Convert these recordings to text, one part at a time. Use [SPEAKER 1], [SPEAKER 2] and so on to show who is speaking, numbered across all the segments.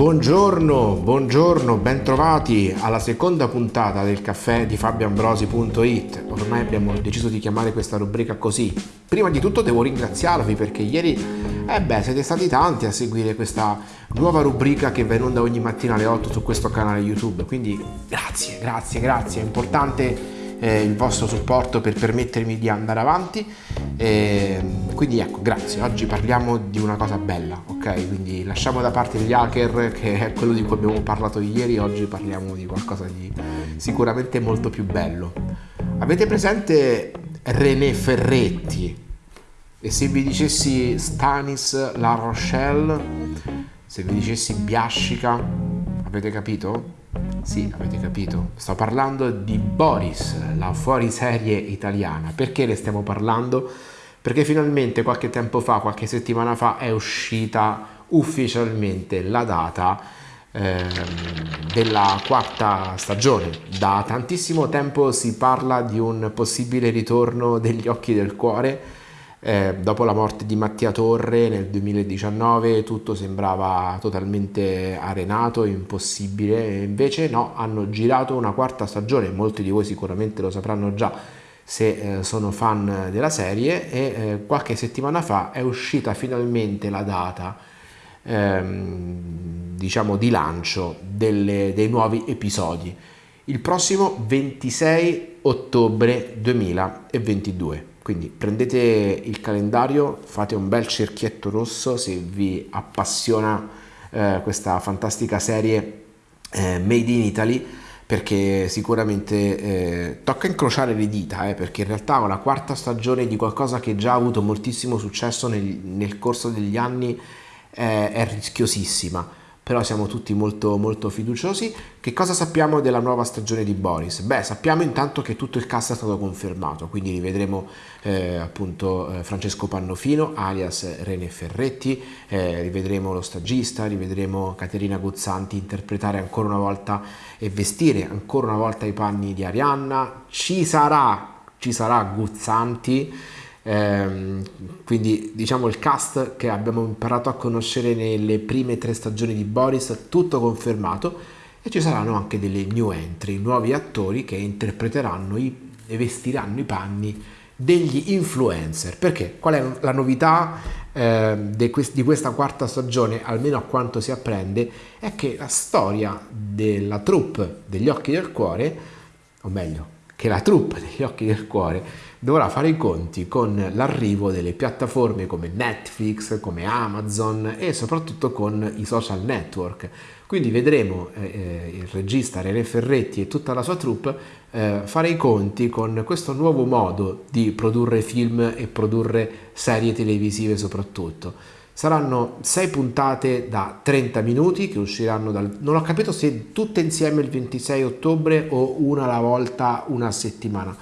[SPEAKER 1] Buongiorno, buongiorno, bentrovati alla seconda puntata del caffè di fabioambrosi.it. Ormai abbiamo deciso di chiamare questa rubrica così. Prima di tutto devo ringraziarvi perché ieri, eh beh, siete stati tanti a seguire questa nuova rubrica che va in onda ogni mattina alle 8 su questo canale YouTube. Quindi grazie, grazie, grazie. È importante eh, il vostro supporto per permettermi di andare avanti. E, quindi ecco, grazie. Oggi parliamo di una cosa bella, ok? Quindi lasciamo da parte gli hacker, che è quello di cui abbiamo parlato ieri. Oggi parliamo di qualcosa di sicuramente molto più bello. Avete presente René Ferretti? E se vi dicessi Stanis La Rochelle, se vi dicessi Biascica, avete capito? Sì, avete capito. Sto parlando di Boris, la fuoriserie italiana. Perché ne stiamo parlando? Perché finalmente qualche tempo fa, qualche settimana fa, è uscita ufficialmente la data eh, della quarta stagione. Da tantissimo tempo si parla di un possibile ritorno degli occhi del cuore eh, dopo la morte di Mattia Torre nel 2019 tutto sembrava totalmente arenato, impossibile, invece no, hanno girato una quarta stagione, molti di voi sicuramente lo sapranno già se eh, sono fan della serie e eh, qualche settimana fa è uscita finalmente la data ehm, diciamo di lancio delle, dei nuovi episodi. Il prossimo 26 ottobre 2022 quindi prendete il calendario, fate un bel cerchietto rosso se vi appassiona eh, questa fantastica serie eh, Made in Italy perché sicuramente eh, tocca incrociare le dita eh, perché in realtà la quarta stagione di qualcosa che già ha avuto moltissimo successo nel, nel corso degli anni eh, è rischiosissima però siamo tutti molto, molto fiduciosi. Che cosa sappiamo della nuova stagione di Boris? Beh, sappiamo intanto che tutto il cast è stato confermato, quindi rivedremo eh, appunto eh, Francesco Pannofino, alias René Ferretti, eh, rivedremo lo stagista, rivedremo Caterina Guzzanti interpretare ancora una volta e vestire ancora una volta i panni di Arianna. Ci sarà, ci sarà Guzzanti Ehm, quindi diciamo il cast che abbiamo imparato a conoscere nelle prime tre stagioni di Boris, tutto confermato e ci saranno anche delle new entry, nuovi attori che interpreteranno i, e vestiranno i panni degli influencer. Perché? Qual è la novità eh, di questa quarta stagione, almeno a quanto si apprende, è che la storia della troupe degli occhi del cuore, o meglio, che la troupe degli occhi del cuore dovrà fare i conti con l'arrivo delle piattaforme come Netflix, come Amazon e soprattutto con i social network. Quindi vedremo eh, eh, il regista René Ferretti e tutta la sua troupe eh, fare i conti con questo nuovo modo di produrre film e produrre serie televisive soprattutto. Saranno sei puntate da 30 minuti che usciranno dal... non ho capito se tutte insieme il 26 ottobre o una alla volta una settimana.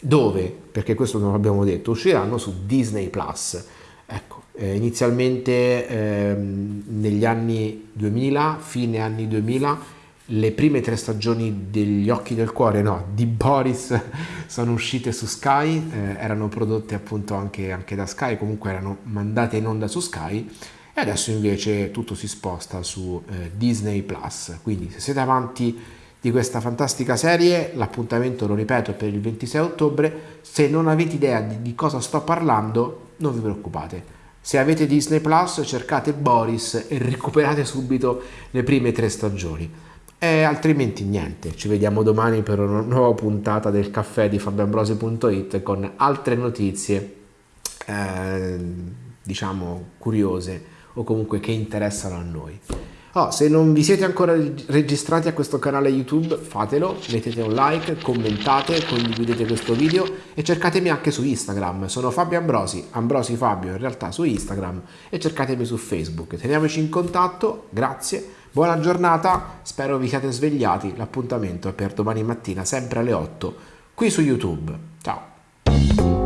[SPEAKER 1] Dove, perché questo non l'abbiamo detto, usciranno su Disney Plus. Ecco, eh, inizialmente eh, negli anni 2000, fine anni 2000, le prime tre stagioni degli Occhi del Cuore, no, di Boris sono uscite su Sky, eh, erano prodotte appunto anche, anche, da Sky, comunque erano mandate in onda su Sky e adesso invece tutto si sposta su eh, Disney Plus. Quindi se siete avanti di questa fantastica serie, l'appuntamento lo ripeto per il 26 ottobre, se non avete idea di, di cosa sto parlando non vi preoccupate. Se avete Disney Plus cercate Boris e recuperate subito le prime tre stagioni. E altrimenti niente, ci vediamo domani per una nuova puntata del caffè di fabioambrosi.it con altre notizie, eh, diciamo, curiose o comunque che interessano a noi. Oh, se non vi siete ancora registrati a questo canale YouTube, fatelo, mettete un like, commentate, condividete questo video e cercatemi anche su Instagram. Sono Fabio Ambrosi, Ambrosi Fabio in realtà su Instagram e cercatemi su Facebook. Teniamoci in contatto, grazie, Buona giornata, spero vi siate svegliati, l'appuntamento è per domani mattina sempre alle 8 qui su YouTube. Ciao!